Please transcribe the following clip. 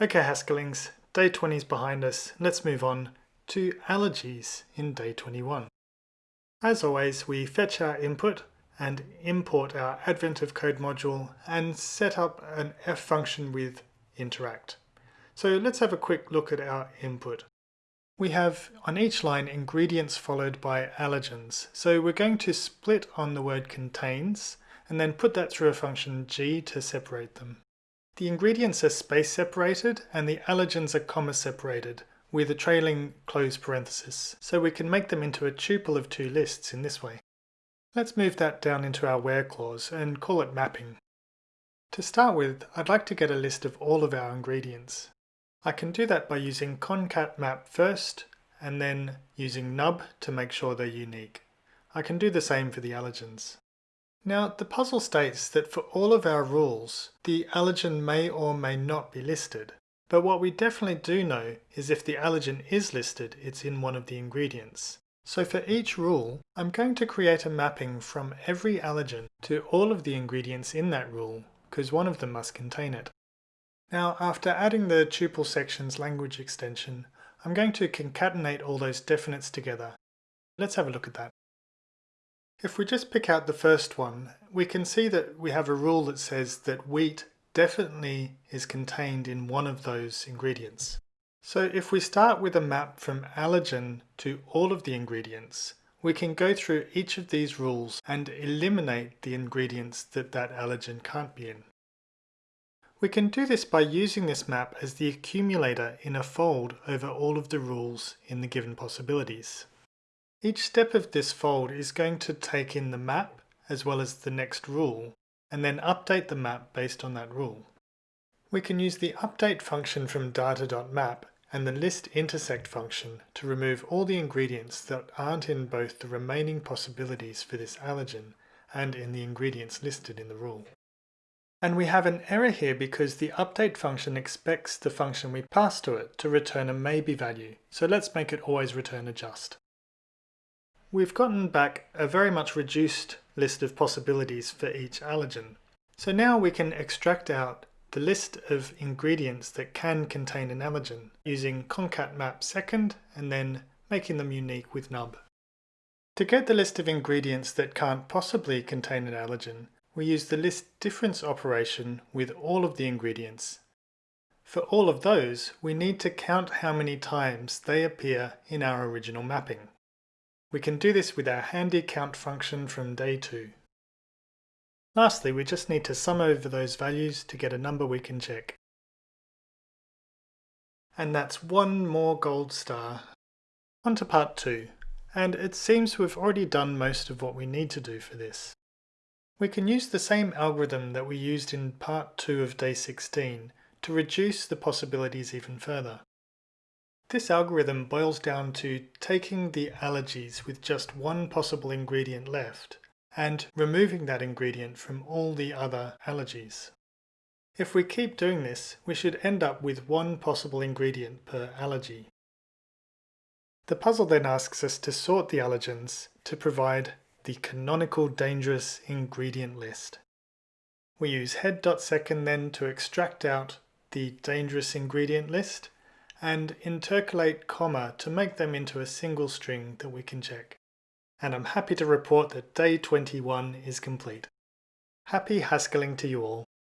Okay Haskellings, day 20 is behind us. Let's move on to allergies in day 21. As always, we fetch our input and import our Advent of Code module and set up an F function with interact. So let's have a quick look at our input. We have on each line ingredients followed by allergens. So we're going to split on the word contains and then put that through a function g to separate them. The ingredients are space separated and the allergens are comma separated with a trailing close parenthesis, so we can make them into a tuple of two lists in this way. Let's move that down into our where clause and call it mapping. To start with, I'd like to get a list of all of our ingredients. I can do that by using concat map first and then using nub to make sure they're unique. I can do the same for the allergens. Now the puzzle states that for all of our rules, the allergen may or may not be listed. But what we definitely do know is if the allergen is listed, it's in one of the ingredients. So for each rule, I'm going to create a mapping from every allergen to all of the ingredients in that rule, because one of them must contain it. Now after adding the tuple sections language extension, I'm going to concatenate all those definites together. Let's have a look at that. If we just pick out the first one, we can see that we have a rule that says that wheat definitely is contained in one of those ingredients. So if we start with a map from allergen to all of the ingredients, we can go through each of these rules and eliminate the ingredients that that allergen can't be in. We can do this by using this map as the accumulator in a fold over all of the rules in the given possibilities. Each step of this fold is going to take in the map as well as the next rule and then update the map based on that rule. We can use the update function from data.map and the list intersect function to remove all the ingredients that aren't in both the remaining possibilities for this allergen and in the ingredients listed in the rule. And we have an error here because the update function expects the function we pass to it to return a maybe value, so let's make it always return a just. We've gotten back a very much reduced list of possibilities for each allergen. So now we can extract out the list of ingredients that can contain an allergen using concat map second and then making them unique with nub. To get the list of ingredients that can't possibly contain an allergen, we use the list difference operation with all of the ingredients. For all of those, we need to count how many times they appear in our original mapping. We can do this with our handy count function from day 2. Lastly, we just need to sum over those values to get a number we can check. And that's one more gold star. On to part 2, and it seems we've already done most of what we need to do for this. We can use the same algorithm that we used in part 2 of day 16 to reduce the possibilities even further. This algorithm boils down to taking the allergies with just one possible ingredient left and removing that ingredient from all the other allergies. If we keep doing this, we should end up with one possible ingredient per allergy. The puzzle then asks us to sort the allergens to provide the canonical dangerous ingredient list. We use head.second then to extract out the dangerous ingredient list and intercalate comma to make them into a single string that we can check. And I'm happy to report that day 21 is complete. Happy Haskelling to you all.